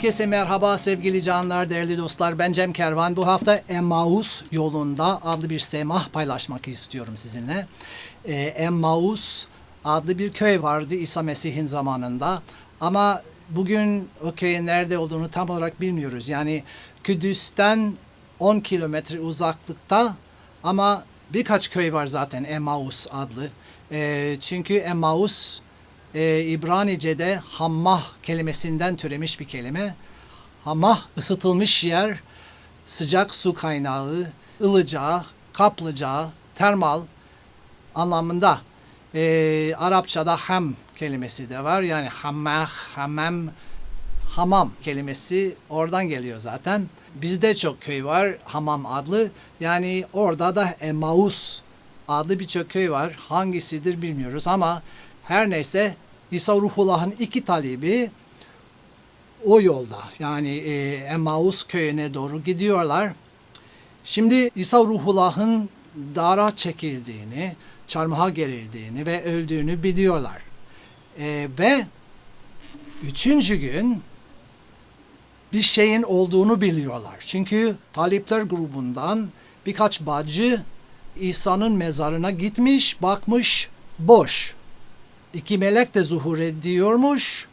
Herkese merhaba sevgili canlar, değerli dostlar. Ben Cem Kervan. Bu hafta Emmaus yolunda adlı bir semah paylaşmak istiyorum sizinle. Ee, Emmaus adlı bir köy vardı İsa Mesih'in zamanında. Ama bugün o köyün nerede olduğunu tam olarak bilmiyoruz. Yani Kudüs'ten 10 kilometre uzaklıkta ama birkaç köy var zaten Emmaus adlı. Ee, çünkü Emmaus e, İbranice'de hammah kelimesinden türemiş bir kelime. Hammah ısıtılmış yer, sıcak su kaynağı, ılıcağı, kaplıcağı, termal anlamında. E, Arapçada ham kelimesi de var. Yani hammah, hamam, hamam kelimesi oradan geliyor zaten. Bizde çok köy var hamam adlı. Yani orada da Emmaus adlı birçok köy var. Hangisidir bilmiyoruz ama her neyse İsa Ruhullah'ın iki talibi o yolda yani e, Emmaus köyüne doğru gidiyorlar. Şimdi İsa Ruhullah'ın dara çekildiğini, çarmıha gerildiğini ve öldüğünü biliyorlar. E, ve üçüncü gün bir şeyin olduğunu biliyorlar. Çünkü talipler grubundan birkaç bacı İsa'nın mezarına gitmiş, bakmış, boş. İki melek de zuhur ediyormuş.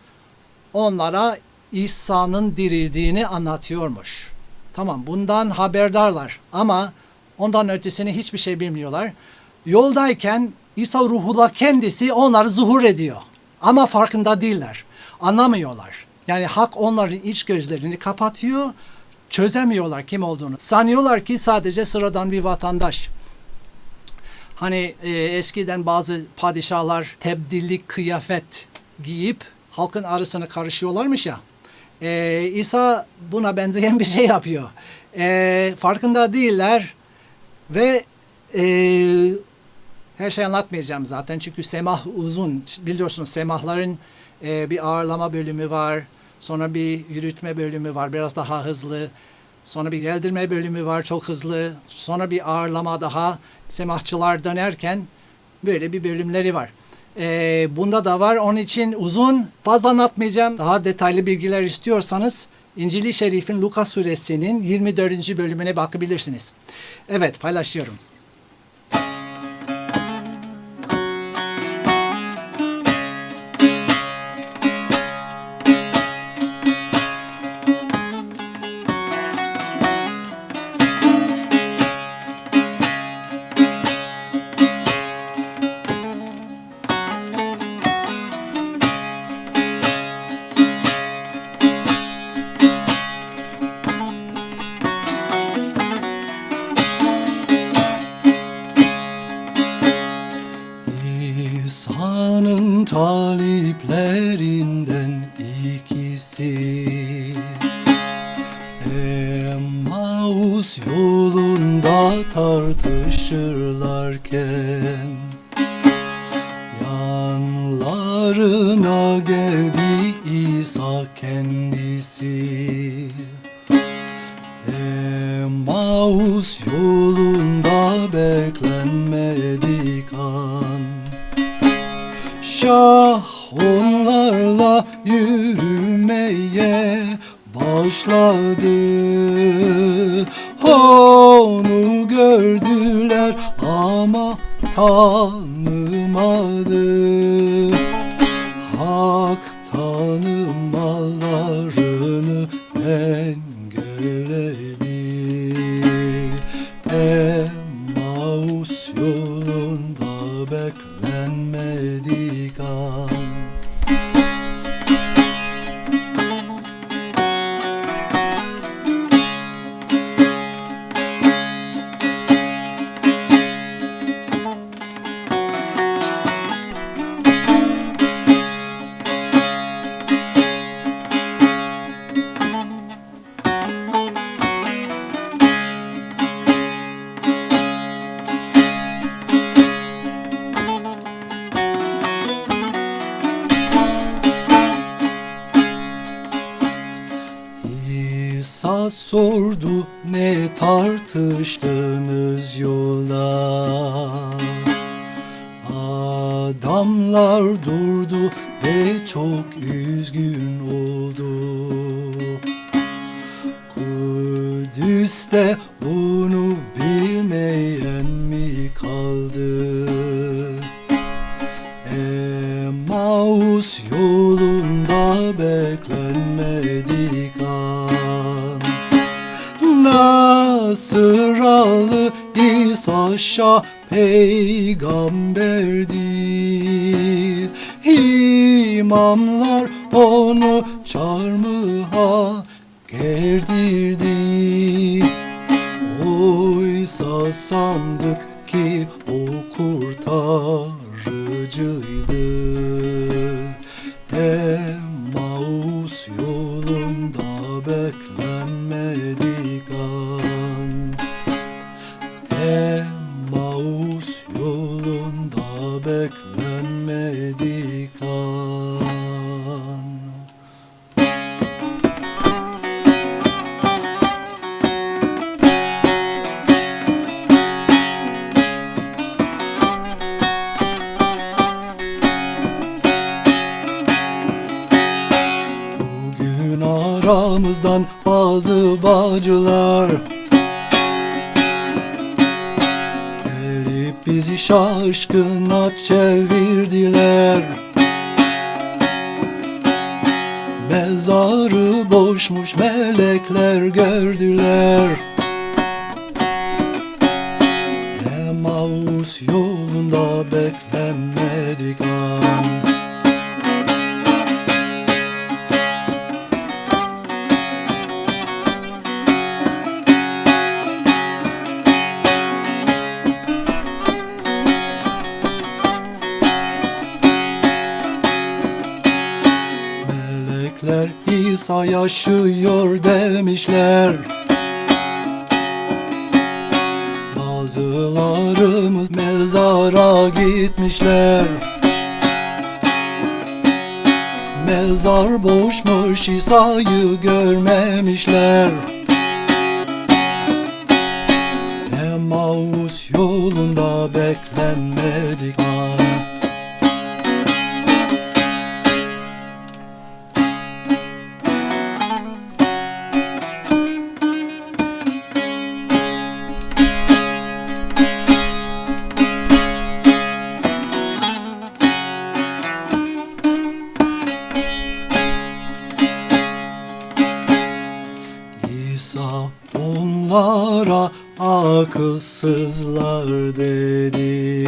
Onlara İsa'nın dirildiğini anlatıyormuş. Tamam bundan haberdarlar ama ondan ötesini hiçbir şey bilmiyorlar. Yoldayken İsa ruhullah kendisi onları zuhur ediyor. Ama farkında değiller. Anlamıyorlar. Yani hak onların iç gözlerini kapatıyor. Çözemiyorlar kim olduğunu. Sanıyorlar ki sadece sıradan bir vatandaş. Hani e, eskiden bazı padişahlar tebdillik kıyafet giyip halkın arasına karışıyorlarmış ya. E, İsa buna benzeyen bir şey yapıyor. E, farkında değiller ve e, her şey anlatmayacağım zaten çünkü semah uzun. Biliyorsunuz semahların e, bir ağırlama bölümü var. Sonra bir yürütme bölümü var biraz daha hızlı. Sonra bir geldirme bölümü var çok hızlı. Sonra bir ağırlama daha. Semahçılar dönerken böyle bir bölümleri var. Ee, bunda da var. Onun için uzun fazla anlatmayacağım. Daha detaylı bilgiler istiyorsanız İncil-i Şerif'in Lukas suresinin 24. bölümüne bakabilirsiniz. Evet paylaşıyorum. Tartışırlarken Yanlarına geldi İsa kendisi. Emmaus yolunda beklenmedik an. Şah onlarla yürümeye başladı Onu gördüler ama tanımadı Sağ sordu ne tartıştınız yola? Adamlar durdu ve çok üzgün oldu. Kudüs'te bunu bilmeyen mi kaldı? Emmaus yolu Nasıralı İsa Şah peygamberdir. İmamlar onu çarmıha gerdirdi. Oysa sandık ki o kurtarıcıydı. Emmaus aramızdan bazı bacılar Gelip bizi şaşkına çevirdiler. Mezarı boşmuş melekler gördüler. Emmaus yolunda beklenmedik Melekler İsa yaşıyor demişler. Bazılarımız mezara gitmişler. Mezar boşmuş İsa'yı görmemişler. Emmaus yolunda beklenmedik akılsızlar dedi.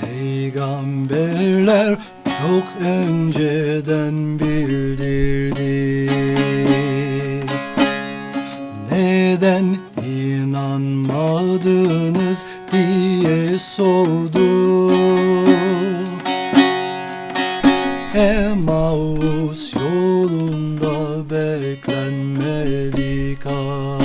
Peygamberler çok önceden bildirdi. Neden inanmadınız diye sordu. Emmaus yolunda beklenmedik an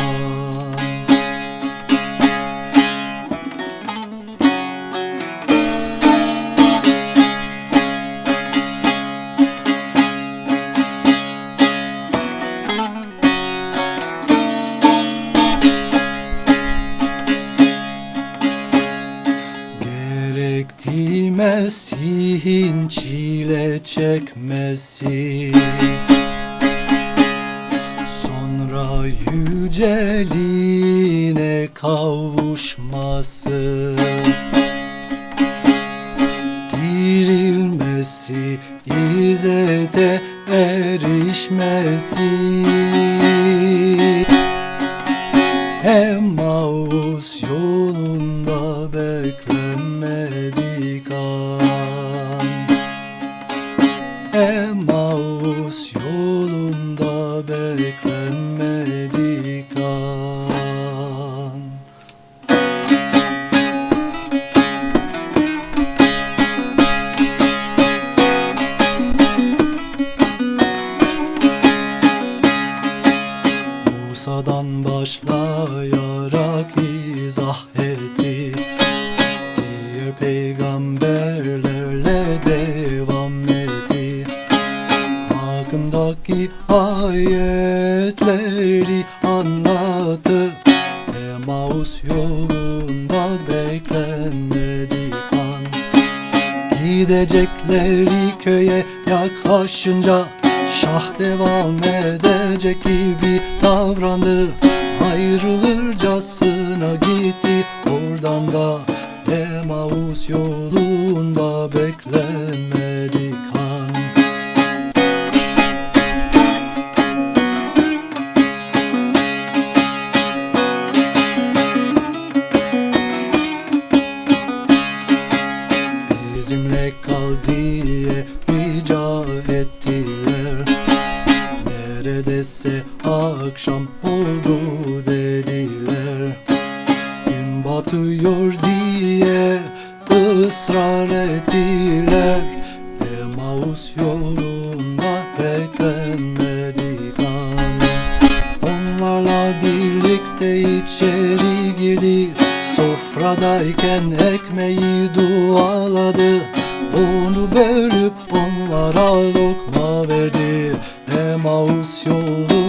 çekmesi Sonra yüceliğine kavuşması Dirilmesi, izzete erişmesi peygamberlerle devam etti. Hakkındaki ayetleri anlattı Emmaus yolunda beklenmedik an. Gidecekleri köye yaklaşınca Şah devam edecek gibi davrandı. Ayrılırcasına gitti Oradan da oldu dediler. Gün batıyor diye ısrar ettiler. Emaus yolunda beklenmedik an. Onlarla birlikte içeri girdi. Sofradayken ekmeği dualadı. Onu bölüp onlara lokma verdi. Emaus yolunda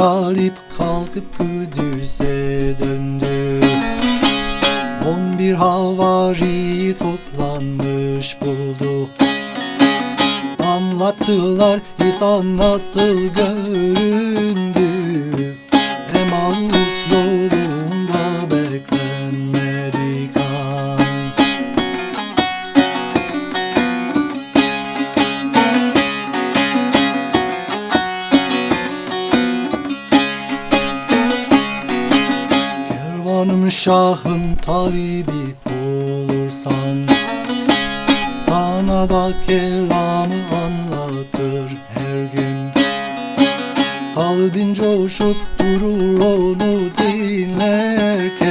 talip kalkıp Kudüs'e döndü. On bir havari toplanmış buldu. Anlattılar İsa nasıl göründü Şahım talibi olursan Sana da kelamı anlatır her gün. Kalbin coşup durur onu dinlerken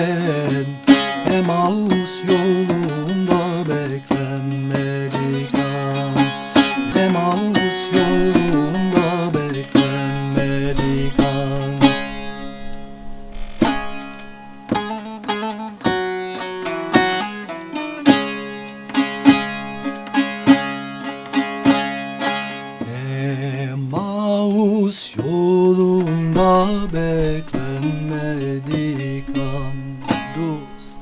Emaus yolunda Emaus yolunda beklenmedik an dost.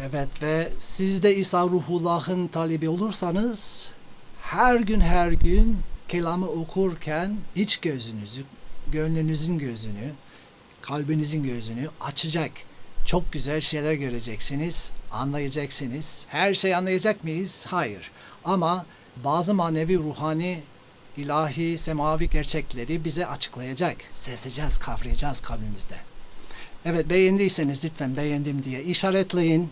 Evet ve siz de İsa Ruhullah'ın talebi olursanız her gün her gün kelamı okurken iç gözünüzü, gönlünüzün gözünü, kalbinizin gözünü açacak. Çok güzel şeyler göreceksiniz, anlayacaksınız. Her şey anlayacak mıyız? Hayır. Ama bazı manevi, ruhani, ilahi, semavi gerçekleri bize açıklayacak. Sezeceğiz, kavrayacağız kalbimizde. Evet beğendiyseniz lütfen beğendim diye işaretleyin.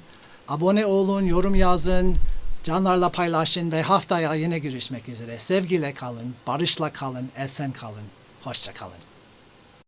Abone olun, yorum yazın, canlarla paylaşın ve haftaya yine görüşmek üzere. Sevgiyle kalın, barışla kalın, esen kalın. Hoşça kalın.